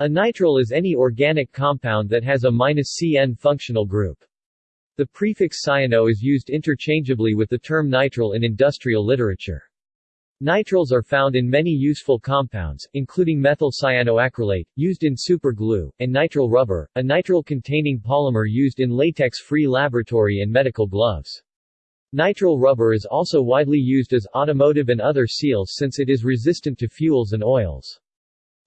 A nitrile is any organic compound that has a -CN functional group. The prefix cyano is used interchangeably with the term nitrile in industrial literature. Nitriles are found in many useful compounds, including methyl cyanoacrylate, used in superglue, and nitrile rubber, a nitrile-containing polymer used in latex-free laboratory and medical gloves. Nitrile rubber is also widely used as automotive and other seals since it is resistant to fuels and oils.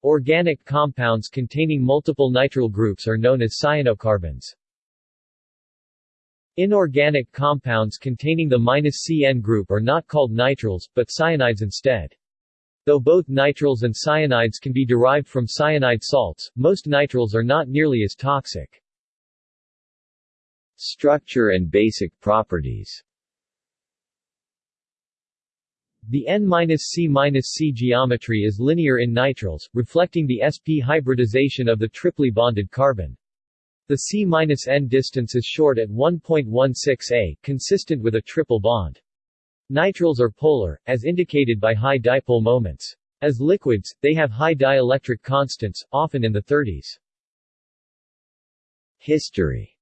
Organic compounds containing multiple nitrile groups are known as cyanocarbons. Inorganic compounds containing the -CN group are not called nitriles, but cyanides instead. Though both nitriles and cyanides can be derived from cyanide salts, most nitriles are not nearly as toxic. Structure and basic properties The N-C-C geometry is linear in nitriles, reflecting the sp hybridization of the triply bonded carbon. The C-N distance is short at 1.16 a, consistent with a triple bond. Nitriles are polar, as indicated by high dipole moments. As liquids, they have high dielectric constants, often in the 30s. History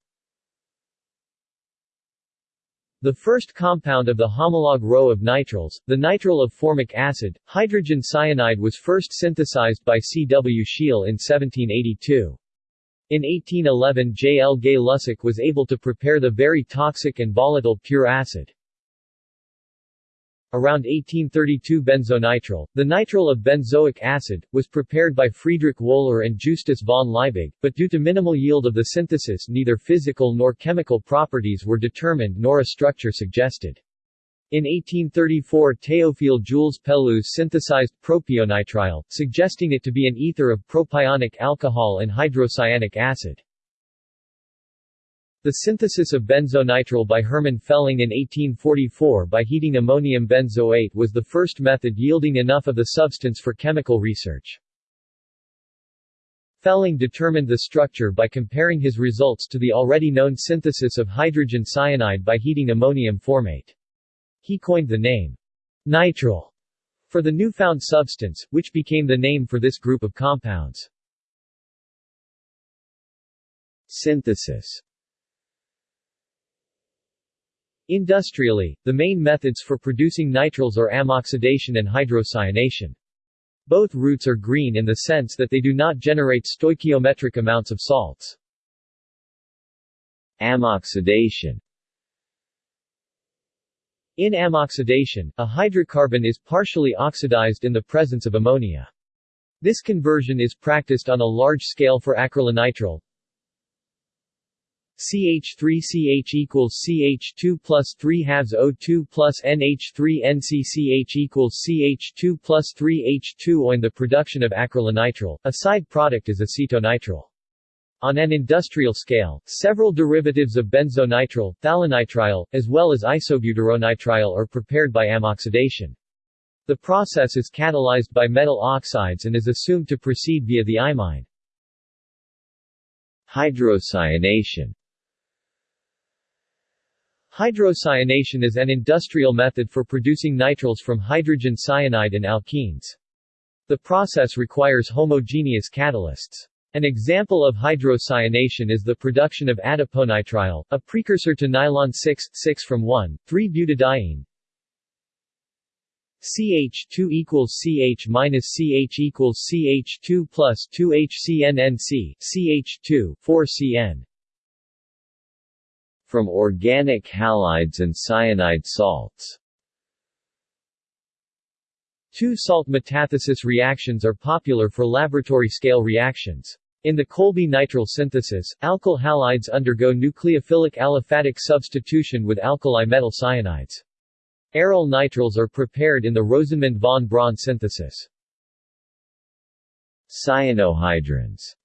The first compound of the homolog row of nitriles, the nitrile of formic acid, hydrogen cyanide was first synthesized by C. W. Scheele in 1782. In 1811 J. L. Gay-Lussac was able to prepare the very toxic and volatile pure acid. Around 1832 benzonitrile, the nitrile of benzoic acid, was prepared by Friedrich Wöhler and Justus von Liebig, but due to minimal yield of the synthesis neither physical nor chemical properties were determined nor a structure suggested. In 1834 Théophile Jules Pelouze synthesized propionitrile, suggesting it to be an ether of propionic alcohol and hydrocyanic acid. The synthesis of benzonitrile by Hermann Fehling in 1844 by heating ammonium benzoate was the first method yielding enough of the substance for chemical research. Fehling determined the structure by comparing his results to the already known synthesis of hydrogen cyanide by heating ammonium formate. He coined the name nitrile for the newfound substance, which became the name for this group of compounds. Synthesis Industrially, the main methods for producing nitriles are ammoxidation and hydrocyanation. Both routes are green in the sense that they do not generate stoichiometric amounts of salts. Ammoxidation in ammoxidation, a hydrocarbon is partially oxidized in the presence of ammonia. This conversion is practiced on a large scale for acrylonitrile. CH3CH equals CH2 plus 3 halves O2 plus NH3 NCCH equals CH2 plus 3 H2O. In the production of acrylonitrile, a side product is acetonitrile. On an industrial scale, several derivatives of benzonitrile, phthalonitrile, as well as isobutyronitrile are prepared by ammoxidation. The process is catalyzed by metal oxides and is assumed to proceed via the imine. Hydrocyanation Hydrocyanation is an industrial method for producing nitriles from hydrogen cyanide and alkenes. The process requires homogeneous catalysts. An example of hydrocyanation is the production of adiponitrile, a precursor to nylon 6,6 from 1,3-butadiene. CH2 equals CH minus CH equals CH2 plus 2HCNNC, CH2, 4CN. From organic halides and cyanide salts Two-salt metathesis reactions are popular for laboratory-scale reactions. In the Kolbe-nitrile synthesis, alkyl halides undergo nucleophilic aliphatic substitution with alkali metal cyanides. Aryl nitriles are prepared in the Rosenmund von Braun synthesis. Cyanohydrins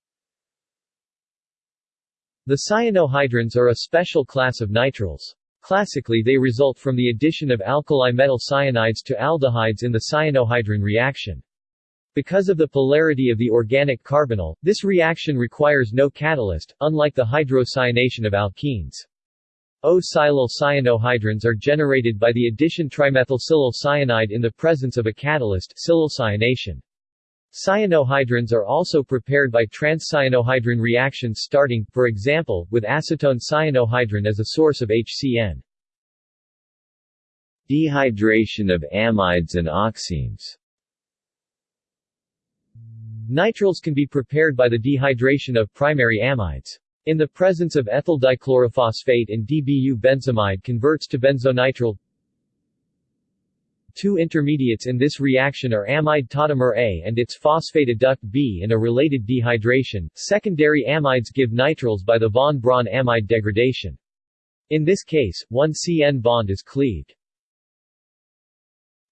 The cyanohydrins are a special class of nitriles. Classically they result from the addition of alkali metal cyanides to aldehydes in the cyanohydrin reaction. Because of the polarity of the organic carbonyl, this reaction requires no catalyst, unlike the hydrocyanation of alkenes. O-silyl cyanohydrins are generated by the addition trimethylsilyl cyanide in the presence of a catalyst cyanation. Cyanohydrins are also prepared by transcyanohydrin reactions starting, for example, with acetone cyanohydrin as a source of HCN. Dehydration of amides and oximes Nitriles can be prepared by the dehydration of primary amides. In the presence of ethyl dichlorophosphate and DBU benzamide converts to benzonitrile. Two intermediates in this reaction are amide tautomer A and its phosphate adduct B in a related dehydration. Secondary amides give nitriles by the von Braun amide degradation. In this case, one CN bond is cleaved.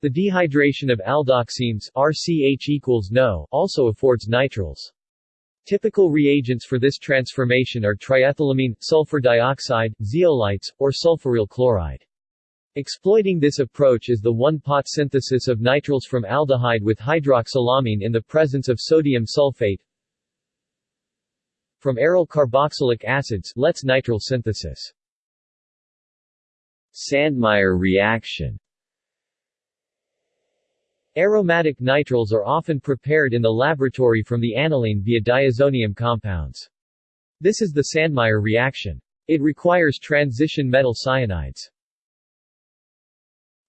The dehydration of aldoximes RCH equals NO also affords nitriles. Typical reagents for this transformation are triethylamine, sulfur dioxide, zeolites, or sulfuryl chloride. Exploiting this approach is the one-pot synthesis of nitriles from aldehyde with hydroxylamine in the presence of sodium sulfate from aryl carboxylic acids Letts nitrile synthesis. Sandmeyer reaction Aromatic nitriles are often prepared in the laboratory from the aniline via diazonium compounds. This is the Sandmeyer reaction. It requires transition metal cyanides.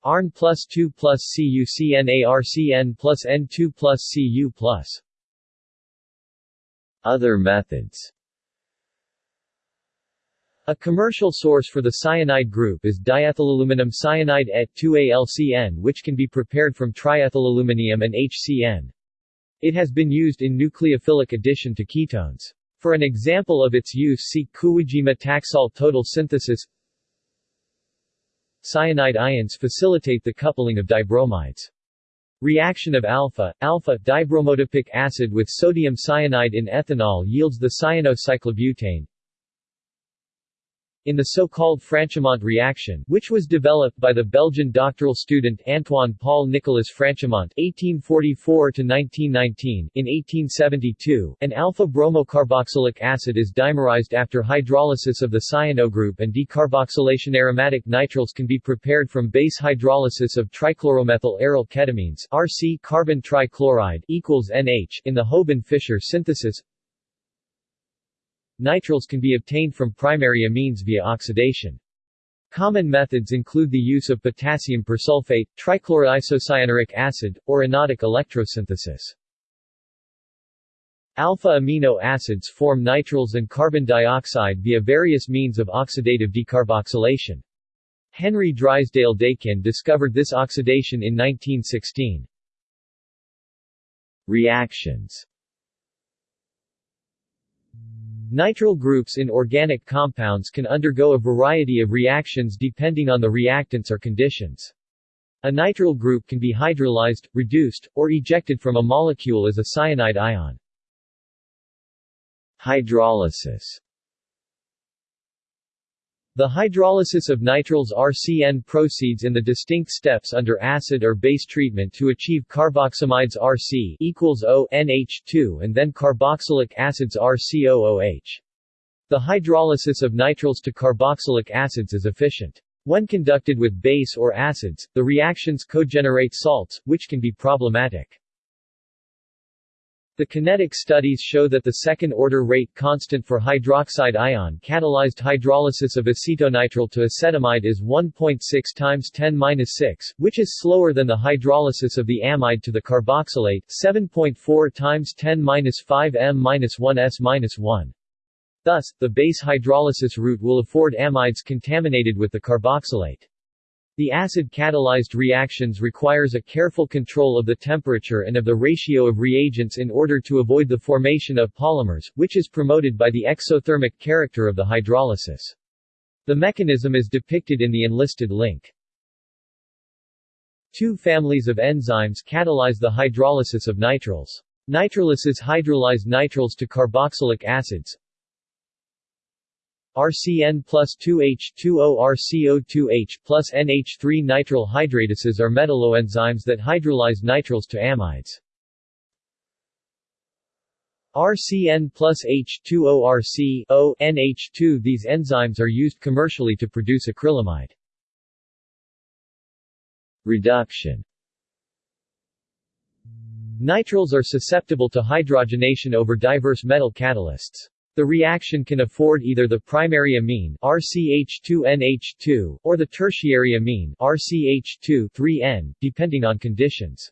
ARN plus 2 plus CuCnArCN plus N2 plus Cu plus Other methods a commercial source for the cyanide group is diethylaluminum cyanide et 2AlCN which can be prepared from triethylaluminium and HCN. It has been used in nucleophilic addition to ketones. For an example of its use see Kuwajima Taxol total synthesis Cyanide ions facilitate the coupling of dibromides. Reaction of alpha, alpha dibromoadipic acid with sodium cyanide in ethanol yields the cyanocyclobutane, in the so-called Franchimont reaction, which was developed by the Belgian doctoral student Antoine Paul Nicolas Franchimont (1844–1919) in 1872, an alpha-bromocarboxylic acid is dimerized after hydrolysis of the cyano group, and decarboxylation. Aromatic nitriles can be prepared from base hydrolysis of trichloromethyl aryl ketimines (RC) carbon trichloride equals NH in the Houben-Fischer synthesis. Nitriles can be obtained from primary amines via oxidation. Common methods include the use of potassium persulfate, trichloroisocyanuric acid, or anodic electrosynthesis. Alpha amino acids form nitriles and carbon dioxide via various means of oxidative decarboxylation. Henry Drysdale-Dakin discovered this oxidation in 1916. Reactions Nitrile groups in organic compounds can undergo a variety of reactions depending on the reactants or conditions. A nitrile group can be hydrolyzed, reduced, or ejected from a molecule as a cyanide ion. Hydrolysis the hydrolysis of nitriles RCN proceeds in the distinct steps under acid or base treatment to achieve carboxamides RC equals O NH2 and then carboxylic acids RCOOH. The hydrolysis of nitriles to carboxylic acids is efficient. When conducted with base or acids, the reactions cogenerate salts, which can be problematic. The kinetic studies show that the second-order rate constant for hydroxide ion catalyzed hydrolysis of acetonitrile to acetamide is 1.6 times 10-6, which is slower than the hydrolysis of the amide to the carboxylate, 7.4 times 10-5 m-1s-1. Thus, the base hydrolysis route will afford amides contaminated with the carboxylate. The acid-catalyzed reactions requires a careful control of the temperature and of the ratio of reagents in order to avoid the formation of polymers, which is promoted by the exothermic character of the hydrolysis. The mechanism is depicted in the enlisted link. Two families of enzymes catalyze the hydrolysis of nitriles. Nitrilases hydrolyze nitriles to carboxylic acids, RCN plus 2H2O RCO2H plus NH3 nitrile hydratases are metalloenzymes that hydrolyze nitriles to amides. RCN plus H2ORC O NH2 These enzymes are used commercially to produce acrylamide. Reduction Nitriles are susceptible to hydrogenation over diverse metal catalysts. The reaction can afford either the primary amine RCH2NH2 or the tertiary amine RCH2 depending on conditions.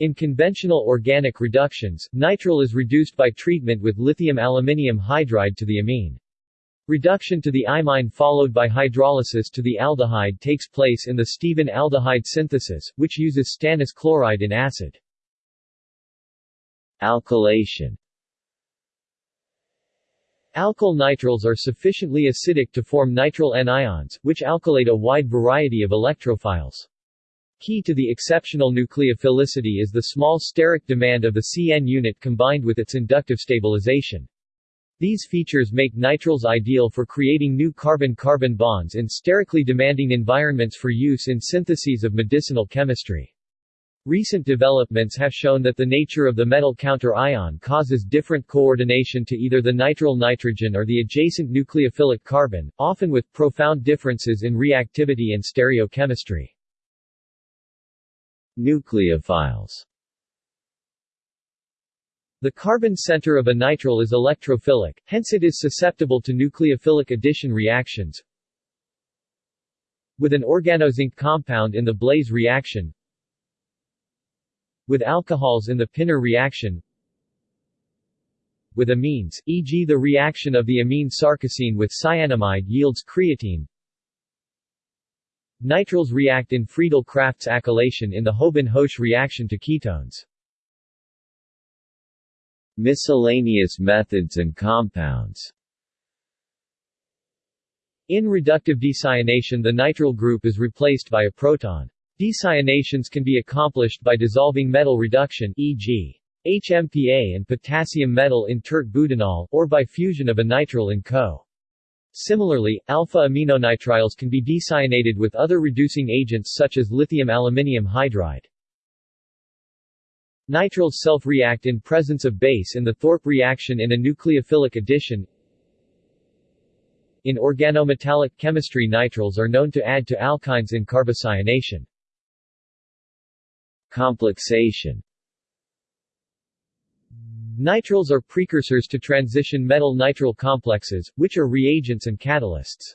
In conventional organic reductions, nitrile is reduced by treatment with lithium aluminium hydride to the amine. Reduction to the imine followed by hydrolysis to the aldehyde takes place in the Stephen aldehyde synthesis, which uses stannous chloride in acid. Alkylation Alkyl nitriles are sufficiently acidic to form nitrile anions, which alkylate a wide variety of electrophiles. Key to the exceptional nucleophilicity is the small steric demand of the CN unit combined with its inductive stabilization. These features make nitriles ideal for creating new carbon-carbon bonds in sterically demanding environments for use in syntheses of medicinal chemistry. Recent developments have shown that the nature of the metal counter ion causes different coordination to either the nitrile nitrogen or the adjacent nucleophilic carbon, often with profound differences in reactivity and stereochemistry. Nucleophiles The carbon center of a nitrile is electrophilic, hence it is susceptible to nucleophilic addition reactions. With an organozinc compound in the Blaise reaction With alcohols in the Pinner reaction With amines, e.g. the reaction of the amine sarcosine with cyanamide yields creatine Nitriles react in Friedel-Crafts acylation in the Houben-Hoesch reaction to ketones. Miscellaneous methods and compounds In reductive decyanation the nitrile group is replaced by a proton. Decyanations can be accomplished by dissolving metal reduction e.g. HMPA and potassium metal in tert-butanol, or by fusion of a nitrile in Co. Similarly, alpha-aminonitriles can be decyanated with other reducing agents such as lithium aluminium hydride. Nitriles self-react in presence of base in the Thorpe reaction in a nucleophilic addition. In organometallic chemistry nitriles are known to add to alkynes in carbocyanation. Complexation Nitriles are precursors to transition metal-nitrile complexes, which are reagents and catalysts.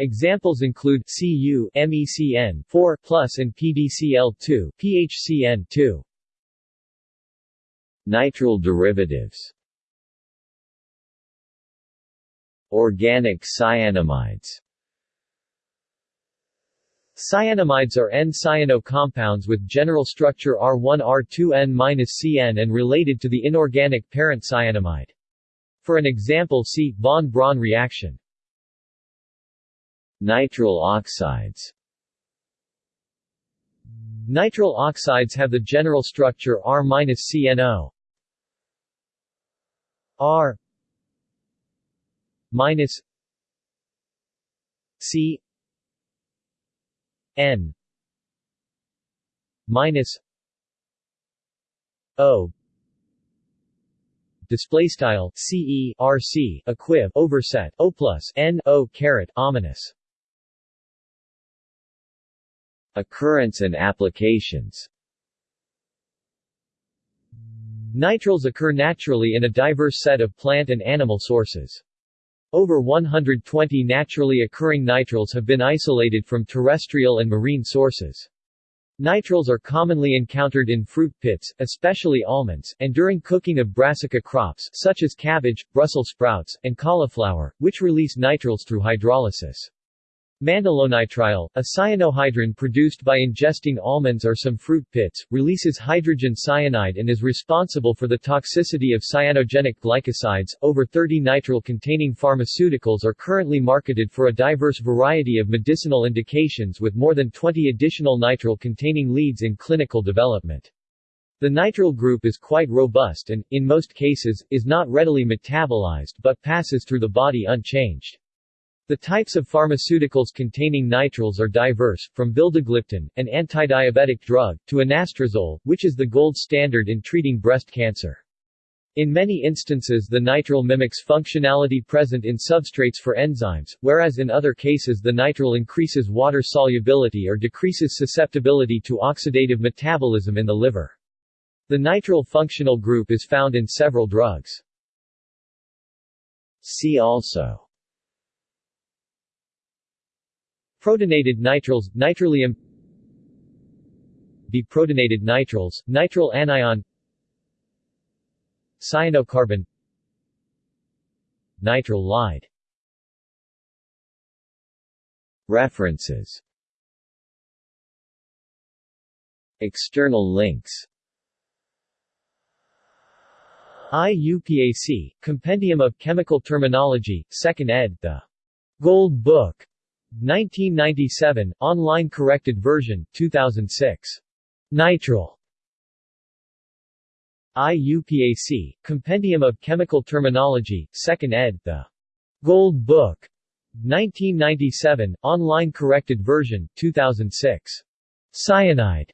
Examples include Cu MECN 4 and PDCl2 PHCN2. Nitrile derivatives Organic cyanamides Cyanamides are N-cyano compounds with general structure R1-R2N-CN and related to the inorganic parent cyanamide. For an example see, von Braun reaction. Nitrile oxides Nitrile oxides have the general structure R-CNO R minus C N minus O display style CE RC equiv overset O plus N O caret ominous Occurrence and applications Nitriles occur naturally in a diverse set of plant and animal sources. Over 120 naturally occurring nitriles have been isolated from terrestrial and marine sources. Nitriles are commonly encountered in fruit pits, especially almonds, and during cooking of brassica crops such as cabbage, Brussels sprouts, and cauliflower, which release nitriles through hydrolysis. Mandelonitrile, a cyanohydrin produced by ingesting almonds or some fruit pits, releases hydrogen cyanide and is responsible for the toxicity of cyanogenic glycosides. Over 30 nitrile containing pharmaceuticals are currently marketed for a diverse variety of medicinal indications with more than 20 additional nitrile containing leads in clinical development. The nitrile group is quite robust and, in most cases, is not readily metabolized but passes through the body unchanged. The types of pharmaceuticals containing nitriles are diverse, from vildagliptin, an antidiabetic drug, to anastrozole, which is the gold standard in treating breast cancer. In many instances the nitrile mimics functionality present in substrates for enzymes, whereas in other cases the nitrile increases water solubility or decreases susceptibility to oxidative metabolism in the liver. The nitrile functional group is found in several drugs. See also Protonated nitriles, nitrilium. Deprotonated nitriles, nitrile anion. Cyanocarbon. Nitrile ylide. References. External links. IUPAC, Compendium of Chemical Terminology, 2nd ed., the Gold Book, 1997, online corrected version, 2006. Nitrile. IUPAC, Compendium of Chemical Terminology, 2nd ed., the Gold Book, 1997, online corrected version, 2006. Cyanide.